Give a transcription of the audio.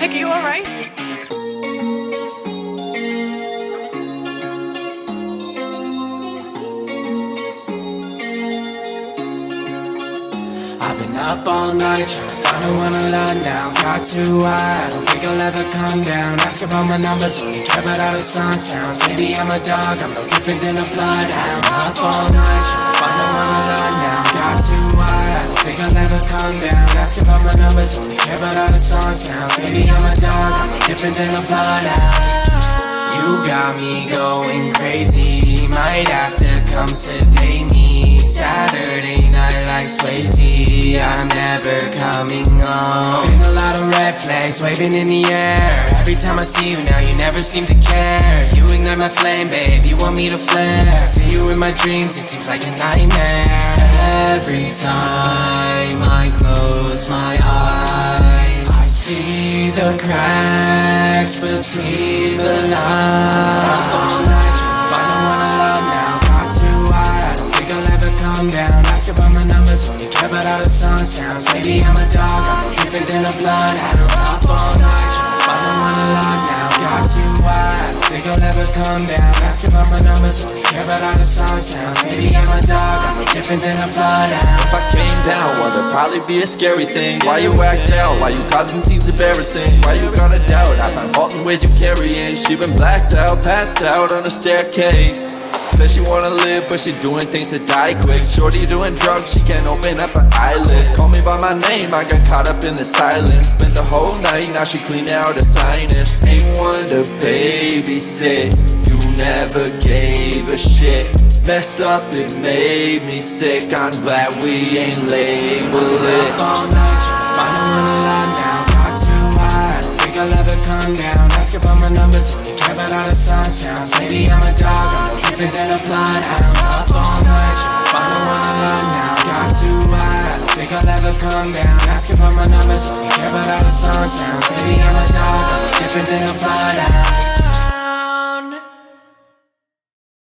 Nick, are you alright? I've been up all night trying to find the one I love now. Got too high, I don't think I'll ever come down. Ask about my numbers, only care about how the sun sounds. Maybe I'm a dog, I'm no different than a bloodhound. Up all night trying to find one I love only care about how the sun sounds. Baby, I'm a dog, I'm different than a bloodhound. You got me going crazy. Might have to come sedate me. Saturday night like Swayze. I'm never coming home. Been a lot of red flags waving in the air. Every time I see you now, you never seem to care. You ignite my flame, babe. You want me to flare. See you in my dreams, it seems like a nightmare. Every time I close my eyes. I the cracks between the lines. All night, trying to find the one I love now. Got too high, I don't think I'll ever come down. Ask about my numbers, only care about how the sun sounds. Maybe I'm a dog, I'm no different than a bloodhound. Up all night, trying to find the one I love now. Got too high, I don't think I'll ever come down. Ask about my numbers, only care about how the sun sounds. Maybe I'm a dog, I'm no different than a bloodhound. Down, well, there'd probably be a scary thing. Why you act out? Why you causing scenes embarrassing? Why you gotta doubt? I find fault in ways you carrying. She been blacked out, passed out on the staircase. Says she wanna live, but she doing things to die quick. Shorty doing drugs, she can't open up her eyelid. Call me by my name, I got caught up in the silence. Spent the whole night, now she cleaned out her sinus. Ain't one to babysit. You never gave a shit. Messed up, it made me sick. I'm glad we ain't labeled it. Up all night trying to find the one I love now. Got too high, I don't think I'll ever come down. Ask about my numbers, only care about how the sun sounds. Maybe I'm a dog, I'm no different than a bloodhound. Up all night trying to find the one I love now. Got too high, I don't think I'll ever come down. Ask about my numbers, only care about how the sun sounds. Maybe I'm a dog, I'm no different than a bloodhound.